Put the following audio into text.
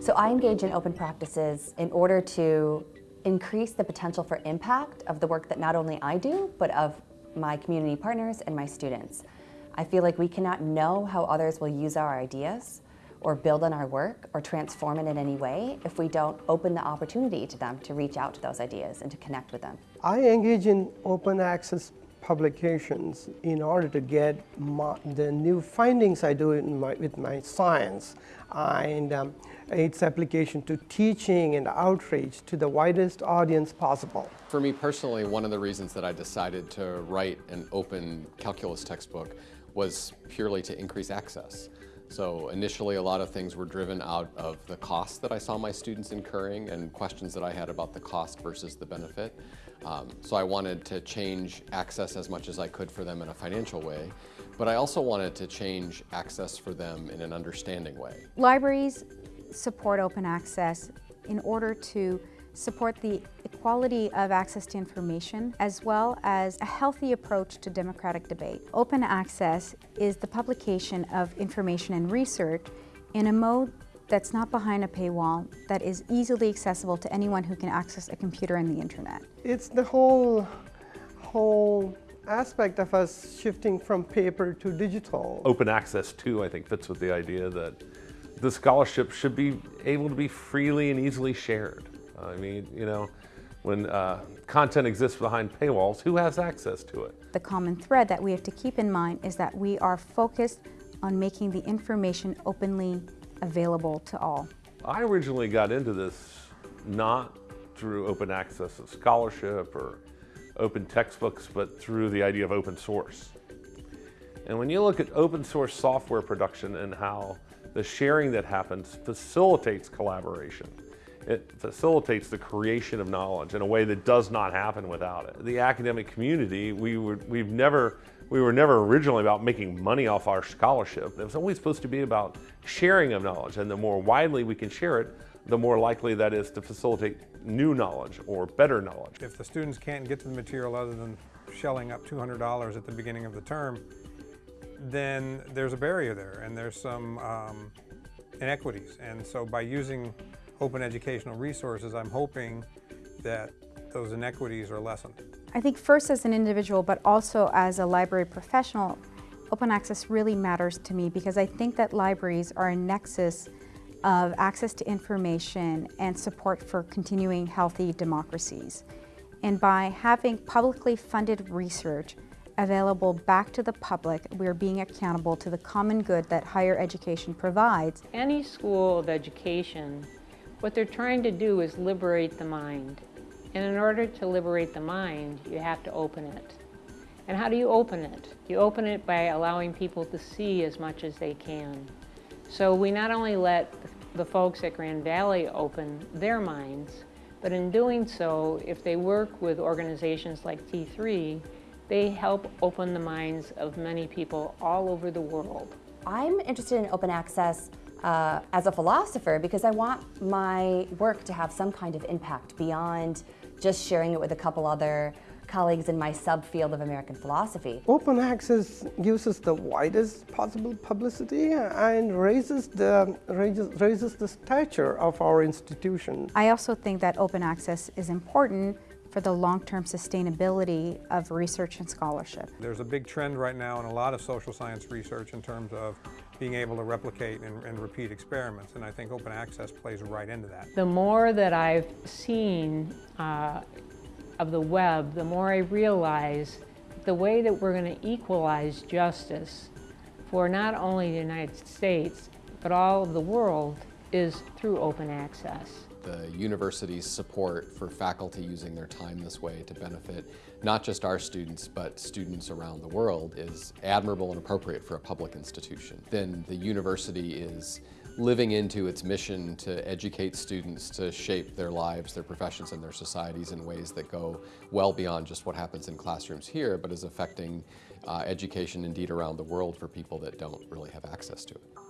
So I engage in open practices in order to increase the potential for impact of the work that not only I do, but of my community partners and my students. I feel like we cannot know how others will use our ideas or build on our work or transform it in any way if we don't open the opportunity to them to reach out to those ideas and to connect with them. I engage in open access publications in order to get my, the new findings I do my, with my science and um, its application to teaching and outreach to the widest audience possible. For me personally, one of the reasons that I decided to write an open calculus textbook was purely to increase access. So initially a lot of things were driven out of the cost that I saw my students incurring and questions that I had about the cost versus the benefit. Um, so I wanted to change access as much as I could for them in a financial way, but I also wanted to change access for them in an understanding way. Libraries support open access in order to support the equality of access to information as well as a healthy approach to democratic debate. Open access is the publication of information and research in a mode that's not behind a paywall, that is easily accessible to anyone who can access a computer and the internet. It's the whole, whole aspect of us shifting from paper to digital. Open access too, I think, fits with the idea that the scholarship should be able to be freely and easily shared. I mean, you know, when uh, content exists behind paywalls, who has access to it? The common thread that we have to keep in mind is that we are focused on making the information openly available to all. I originally got into this not through open access of scholarship or open textbooks, but through the idea of open source. And when you look at open source software production and how the sharing that happens facilitates collaboration, it facilitates the creation of knowledge in a way that does not happen without it. The academic community, we were, we've never, we were never originally about making money off our scholarship. It was always supposed to be about sharing of knowledge, and the more widely we can share it, the more likely that is to facilitate new knowledge or better knowledge. If the students can't get to the material other than shelling up $200 at the beginning of the term, then there's a barrier there and there's some um, inequities. And so by using open educational resources, I'm hoping that those inequities are lessened. I think first as an individual, but also as a library professional, open access really matters to me because I think that libraries are a nexus of access to information and support for continuing healthy democracies. And by having publicly funded research available back to the public, we're being accountable to the common good that higher education provides. Any school of education what they're trying to do is liberate the mind. And in order to liberate the mind, you have to open it. And how do you open it? You open it by allowing people to see as much as they can. So we not only let the folks at Grand Valley open their minds, but in doing so, if they work with organizations like T3, they help open the minds of many people all over the world. I'm interested in open access uh, as a philosopher because I want my work to have some kind of impact beyond just sharing it with a couple other colleagues in my subfield of American philosophy. Open access gives us the widest possible publicity and raises the, raises, raises the stature of our institution. I also think that open access is important for the long-term sustainability of research and scholarship. There's a big trend right now in a lot of social science research in terms of being able to replicate and, and, repeat experiments, and I think open access plays right into that. The more that I've seen uh, of the web, the more I realize the way that we're going to equalize justice for not only the United States, but all of the world is through open access the university's support for faculty using their time this way to benefit not just our students, but students around the world is admirable and appropriate for a public institution. Then the university is living into its mission to educate students to shape their lives, their professions, and their societies in ways that go well beyond just what happens in classrooms here, but is affecting uh, education indeed around the world for people that don't really have access to it.